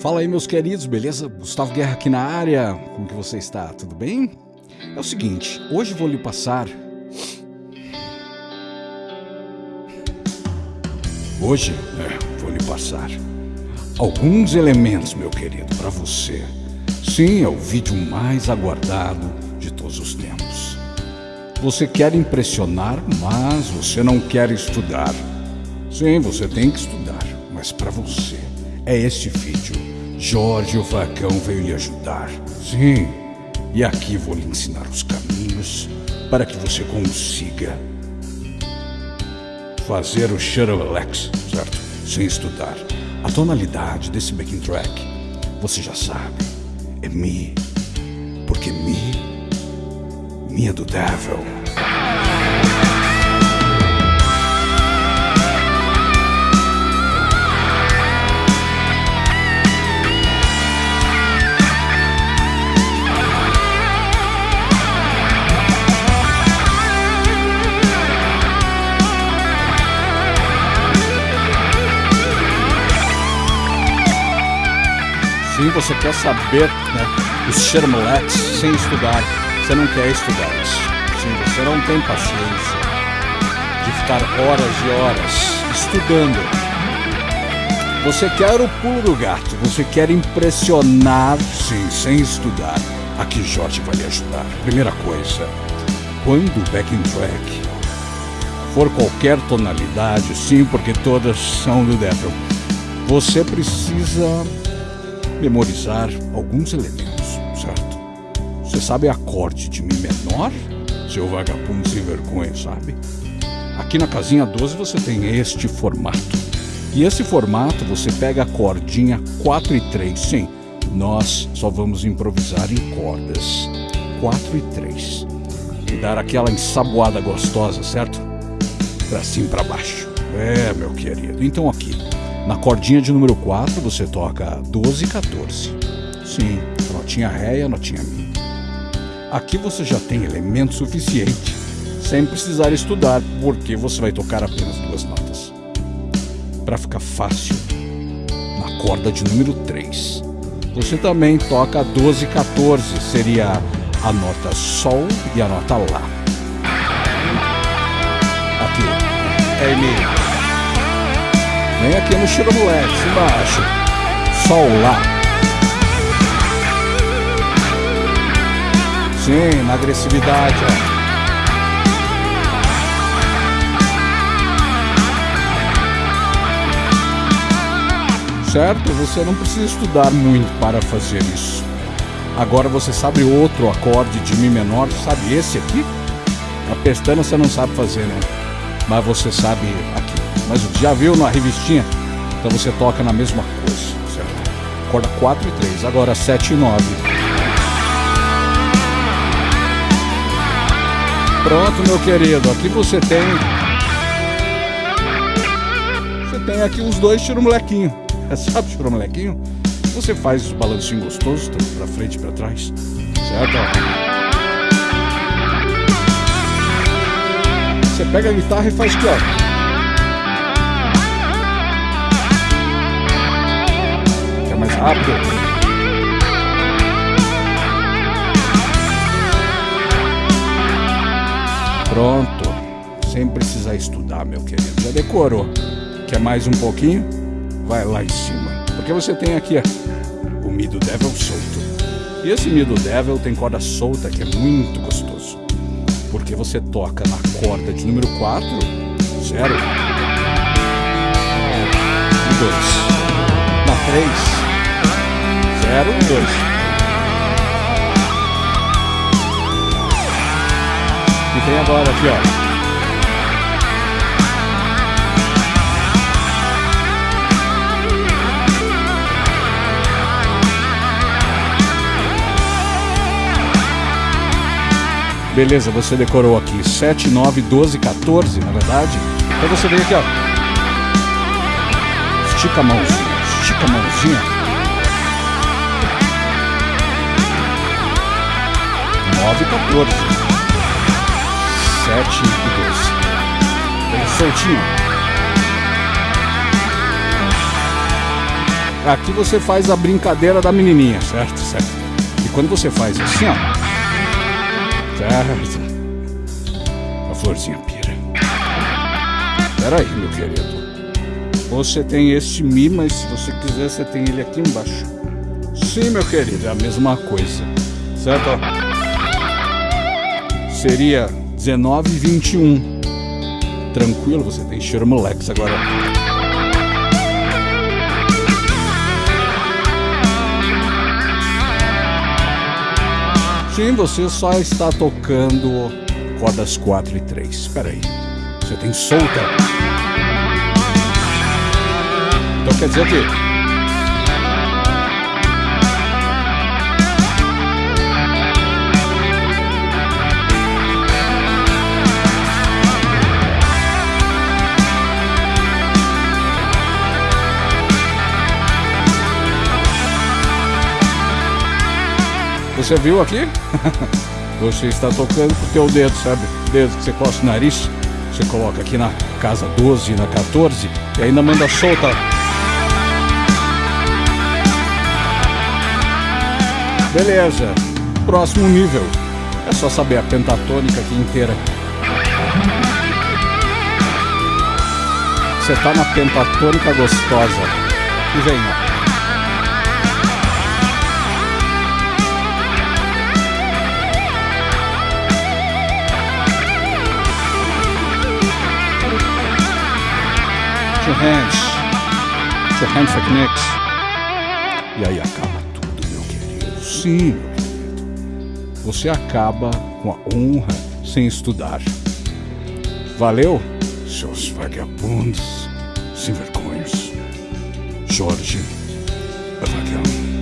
Fala aí, meus queridos, beleza? Gustavo Guerra aqui na área. Como que você está? Tudo bem? É o seguinte, hoje vou lhe passar. Hoje é, vou lhe passar alguns elementos, meu querido, para você. Sim, é o vídeo mais aguardado de todos os tempos. Você quer impressionar, mas você não quer estudar. Sim, você tem que estudar, mas para você é este vídeo. Jorge o Facão veio lhe ajudar. Sim, e aqui vou lhe ensinar os caminhos para que você consiga fazer o Shuttle Alex, certo? Sem estudar. A tonalidade desse backing track, você já sabe, é Mi. Porque Mi, Mi é do Devil. Você quer saber né, os Shermelex sem estudar. Você não quer estudar isso. Sim, você não tem paciência de ficar horas e horas estudando. Você quer o pulo do gato, você quer impressionar, sim, sem estudar. Aqui Jorge vai lhe ajudar. Primeira coisa, quando o backing track for qualquer tonalidade, sim, porque todas são do Devil, você precisa memorizar alguns elementos, certo? Você sabe acorde de Mi menor? Seu vagabundo sem vergonha, sabe? Aqui na casinha 12 você tem este formato. E esse formato você pega a cordinha 4 e 3. Sim, nós só vamos improvisar em cordas 4 e 3. E dar aquela ensaboada gostosa, certo? Pra cima e pra baixo. É, meu querido. Então aqui, na cordinha de número 4 você toca 12 e 14. Sim, notinha Ré e a notinha Mi. Aqui você já tem elemento suficiente, sem precisar estudar, porque você vai tocar apenas duas notas. Para ficar fácil, na corda de número 3, você também toca 12 e 14, seria a nota Sol e a nota Lá. Aqui, é Mi. Vem aqui no Chiro Moleque, embaixo. Sol lá. Sim, na agressividade, ó. Certo? Você não precisa estudar muito para fazer isso. Agora você sabe outro acorde de Mi menor, sabe esse aqui? A pestana você não sabe fazer, né? Mas você sabe aqui mas já viu na revistinha? Então você toca na mesma coisa, certo? Corda 4 e 3, agora 7 e 9. Pronto, meu querido, aqui você tem. Você tem aqui os dois tiro molequinho. Sabe tiro molequinho? Você faz os balancinhos gostosos, tanto pra frente e pra trás, certo? Você pega a guitarra e faz aqui, ó. Mais rápido. Pronto. Sem precisar estudar, meu querido. Já decorou. Quer mais um pouquinho? Vai lá em cima. Porque você tem aqui o Mi do Devil solto. E esse Mi do Devil tem corda solta que é muito gostoso. Porque você toca na corda de número 4, 0 e 2. Na 3, Zero e dois. E tem agora aqui, ó. Beleza, você decorou aqui 7, 9, 12, 14, na verdade. Então você vem aqui, ó. Estica a mãozinha, estica a mãozinha. 9 e 14. 7 e 12. Bem soltinho. Aqui você faz a brincadeira da menininha, certo? Certo. E quando você faz assim, ó. Certo. A florzinha pira. Pera aí, meu querido. Você tem este Mi, mas se você quiser, você tem ele aqui embaixo. Sim, meu querido, é a mesma coisa. Certo? Seria 19 e 21. Tranquilo, você tem Shermolex agora. Sim, você só está tocando cordas 4 e 3. Espera aí. Você tem solta. Então quer dizer que Você viu aqui? Você está tocando com o teu dedo, sabe? Dedo que você costa o nariz. Você coloca aqui na casa 12, na 14 e ainda manda solta. Beleza. Próximo nível. É só saber a pentatônica aqui inteira. Você tá na pentatônica gostosa. E vem, ó. Your hands. Put your hands like Knicks. E aí acaba tudo, meu querido. Sim, meu querido. Você acaba com a honra sem estudar. Valeu, seus vagabundos sem vergonhas. Jorge Vagão.